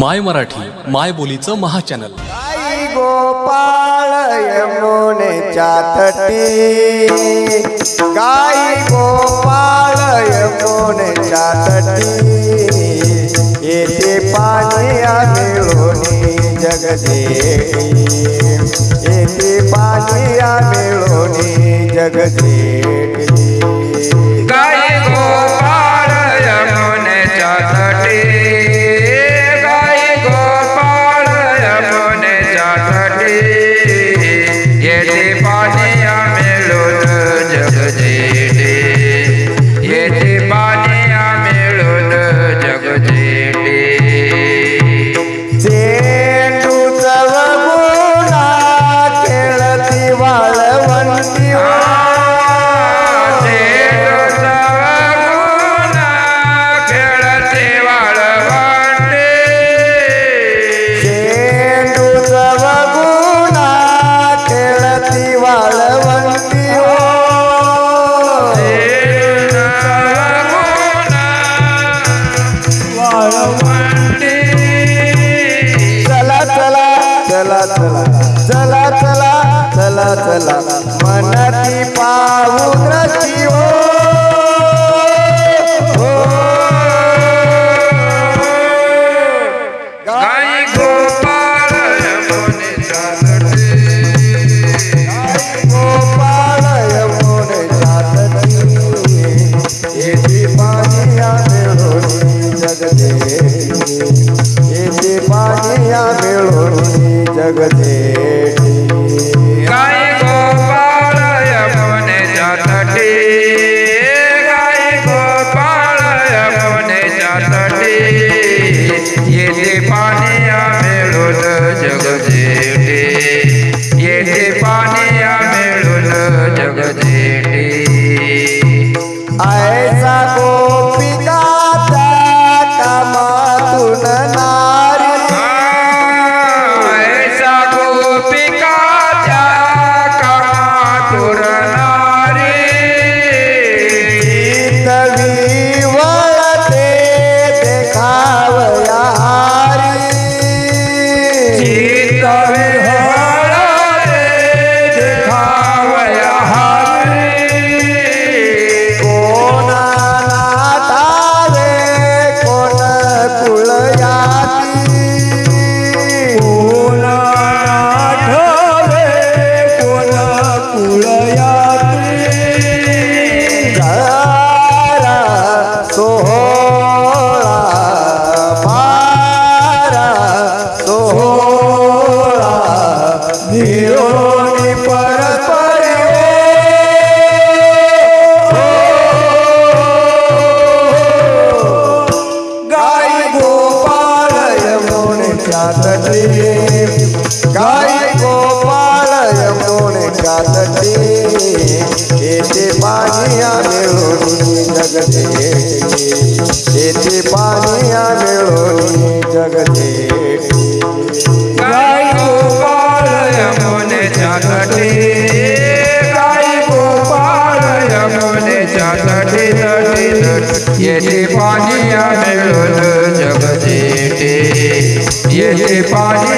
माय मराठी माय बोलीचं महाचॅनल. आई गोपाळ यमुनेच्या तटी. गाई गोपाळ यमुनेच्या तटी. येते पाणी मिळून जगदेवी. येते पाणी मिळून जगदेवी. चला चला चला चला. मनती पाहू द्रष्टी हो. कातटे गाई गोपाळ यमुन कातटे येते पाणिया मिळून जगते। येते पाणिया मिळून जगते। गाई गोपाळ यमुन कातटे गाई गोपाळ यमुन कातटे येते पाणिया मिळून पाए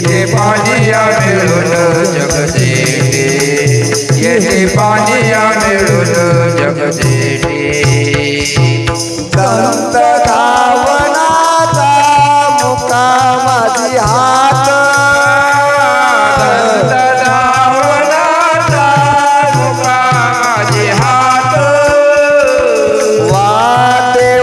येथे पाजिया मिळून जगदेटी. येथे पाजिया मिळून जगदेटी. संत धावनाचा मुकामाची हात. संत धावनाचा मुकामाची हात. वाटे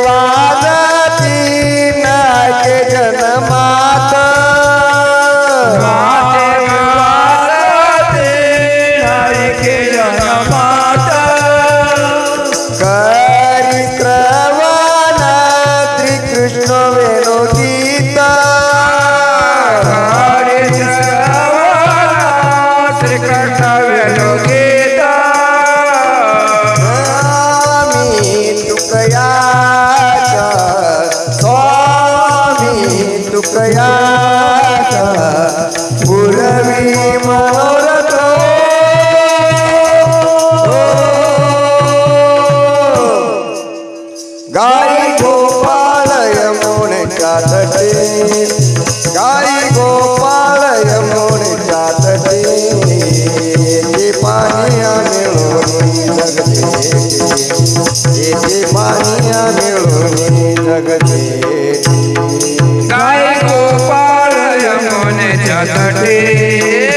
तटे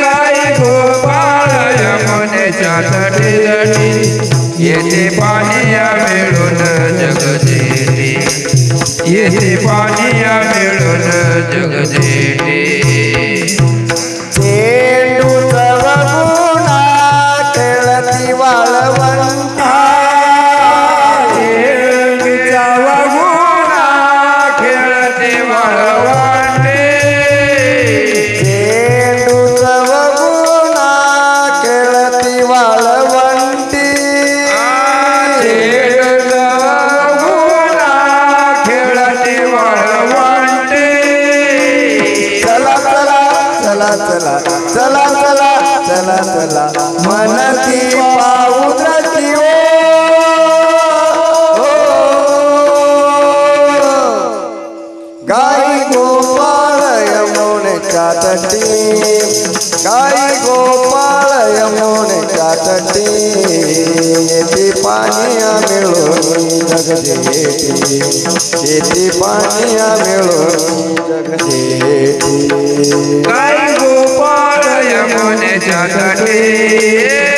गाय गोपाळ यमुनेच्या तटे तटी येते पाणी मिळून जगजेटी. येते पाणी मिळून जगजेटी. रतला मन थी की गोपाल यमुन गोपाल यमुन पानिया जगदेती पानिया जगदेती जगते